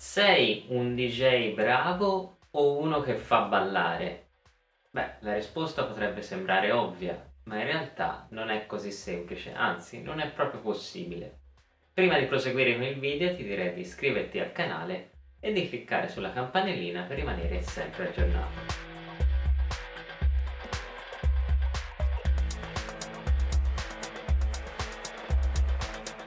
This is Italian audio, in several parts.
Sei un DJ bravo o uno che fa ballare? Beh, la risposta potrebbe sembrare ovvia, ma in realtà non è così semplice, anzi non è proprio possibile. Prima di proseguire con il video ti direi di iscriverti al canale e di cliccare sulla campanellina per rimanere sempre aggiornato.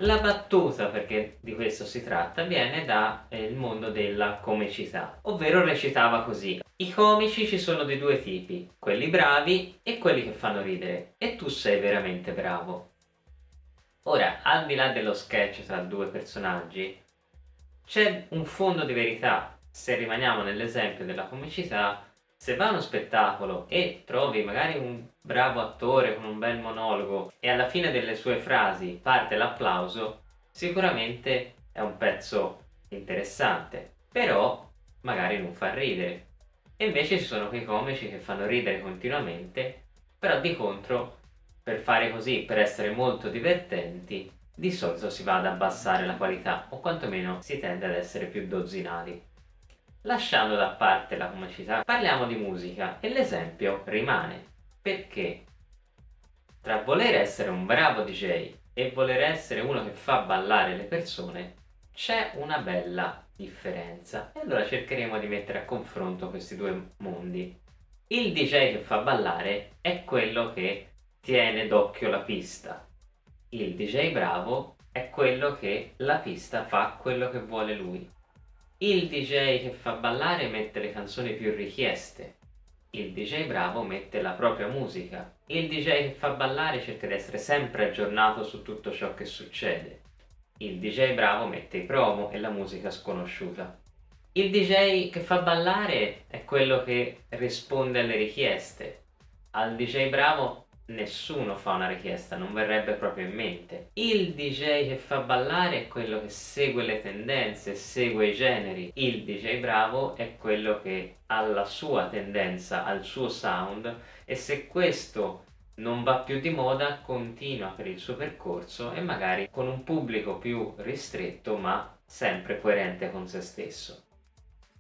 La battuta, perché di questo si tratta, viene dal eh, mondo della comicità, ovvero recitava così. I comici ci sono di due tipi, quelli bravi e quelli che fanno ridere, e tu sei veramente bravo. Ora, al di là dello sketch tra due personaggi, c'è un fondo di verità. Se rimaniamo nell'esempio della comicità, se vai a uno spettacolo e trovi magari un bravo attore con un bel monologo e alla fine delle sue frasi parte l'applauso, sicuramente è un pezzo interessante, però magari non fa ridere. E invece ci sono quei comici che fanno ridere continuamente, però di contro, per fare così, per essere molto divertenti, di solito si va ad abbassare la qualità, o quantomeno si tende ad essere più dozzinali. Lasciando da parte la comicità, parliamo di musica e l'esempio rimane. Perché? Tra voler essere un bravo DJ e voler essere uno che fa ballare le persone, c'è una bella differenza. E allora cercheremo di mettere a confronto questi due mondi. Il DJ che fa ballare è quello che tiene d'occhio la pista. Il DJ bravo è quello che la pista fa quello che vuole lui. Il DJ che fa ballare mette le canzoni più richieste. Il DJ bravo mette la propria musica. Il DJ che fa ballare cerca di essere sempre aggiornato su tutto ciò che succede. Il DJ bravo mette i promo e la musica sconosciuta. Il DJ che fa ballare è quello che risponde alle richieste. Al DJ bravo nessuno fa una richiesta, non verrebbe proprio in mente. Il DJ che fa ballare è quello che segue le tendenze, segue i generi. Il DJ bravo è quello che ha la sua tendenza, ha il suo sound e se questo non va più di moda continua per il suo percorso e magari con un pubblico più ristretto ma sempre coerente con se stesso.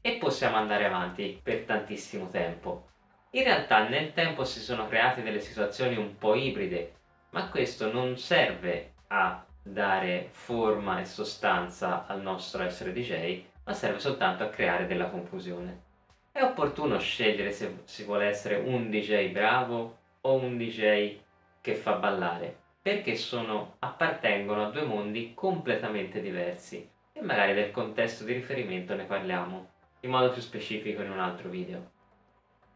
E possiamo andare avanti per tantissimo tempo. In realtà nel tempo si sono create delle situazioni un po' ibride, ma questo non serve a dare forma e sostanza al nostro essere DJ, ma serve soltanto a creare della confusione. È opportuno scegliere se si vuole essere un DJ bravo o un DJ che fa ballare, perché sono, appartengono a due mondi completamente diversi e magari del contesto di riferimento ne parliamo in modo più specifico in un altro video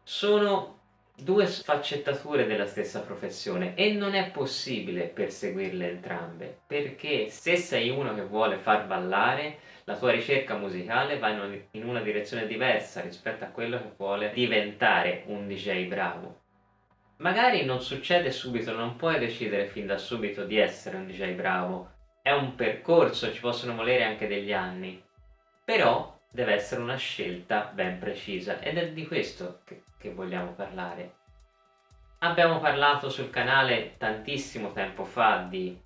sono due sfaccettature della stessa professione e non è possibile perseguirle entrambe perché se sei uno che vuole far ballare la tua ricerca musicale va in una direzione diversa rispetto a quello che vuole diventare un DJ bravo. Magari non succede subito, non puoi decidere fin da subito di essere un DJ bravo. È un percorso, ci possono volere anche degli anni. Però deve essere una scelta ben precisa ed è di questo che, che vogliamo parlare. Abbiamo parlato sul canale tantissimo tempo fa di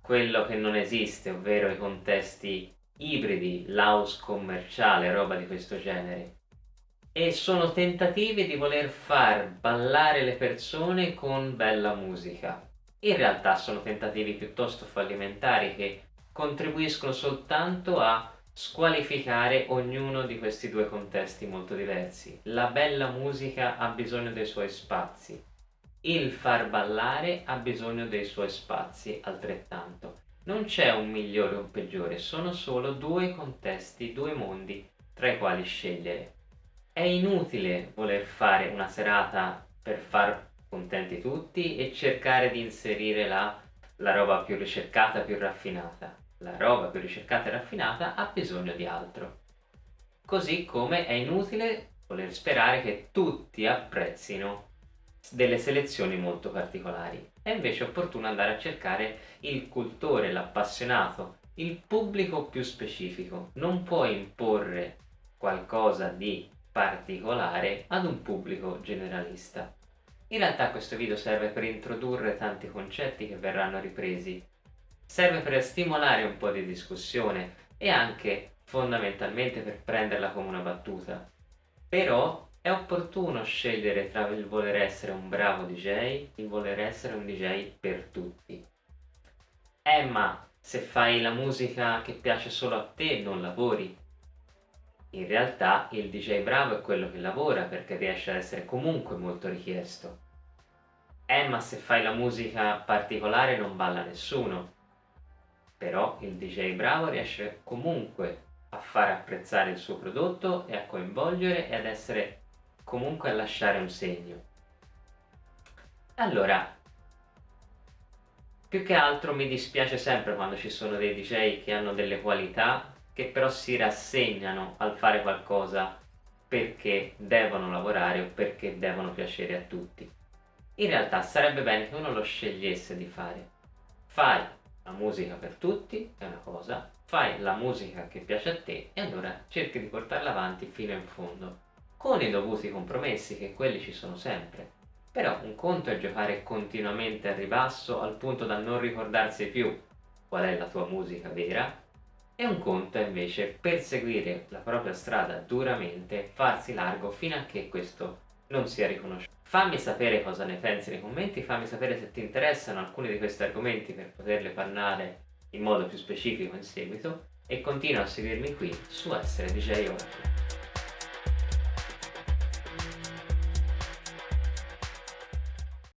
quello che non esiste, ovvero i contesti ibridi, l'house commerciale, roba di questo genere. E sono tentativi di voler far ballare le persone con bella musica. In realtà sono tentativi piuttosto fallimentari che contribuiscono soltanto a squalificare ognuno di questi due contesti molto diversi. La bella musica ha bisogno dei suoi spazi, il far ballare ha bisogno dei suoi spazi altrettanto. Non c'è un migliore o un peggiore, sono solo due contesti, due mondi tra i quali scegliere. È inutile voler fare una serata per far contenti tutti e cercare di inserire la, la roba più ricercata, più raffinata la roba più ricercata e raffinata ha bisogno di altro. Così come è inutile voler sperare che tutti apprezzino delle selezioni molto particolari. È invece opportuno andare a cercare il cultore, l'appassionato, il pubblico più specifico. Non puoi imporre qualcosa di particolare ad un pubblico generalista. In realtà questo video serve per introdurre tanti concetti che verranno ripresi serve per stimolare un po' di discussione, e anche fondamentalmente per prenderla come una battuta. Però è opportuno scegliere tra il voler essere un bravo DJ e il voler essere un DJ per tutti. Eh ma se fai la musica che piace solo a te non lavori. In realtà il DJ bravo è quello che lavora perché riesce ad essere comunque molto richiesto. Eh ma se fai la musica particolare non balla nessuno. Però il DJ bravo riesce comunque a far apprezzare il suo prodotto e a coinvolgere e ad essere comunque a lasciare un segno. Allora, più che altro mi dispiace sempre quando ci sono dei DJ che hanno delle qualità che però si rassegnano al fare qualcosa perché devono lavorare o perché devono piacere a tutti. In realtà sarebbe bene che uno lo scegliesse di fare. Fai la musica per tutti, è una cosa, fai la musica che piace a te e allora cerchi di portarla avanti fino in fondo, con i dovuti compromessi che quelli ci sono sempre. Però un conto è giocare continuamente a ribasso al punto da non ricordarsi più qual è la tua musica vera e un conto è invece perseguire la propria strada duramente, farsi largo fino a che questo non sia riconosciuto. Fammi sapere cosa ne pensi nei commenti, fammi sapere se ti interessano alcuni di questi argomenti per poterle parlare in modo più specifico in seguito e continua a seguirmi qui su Essere DJ Oracle.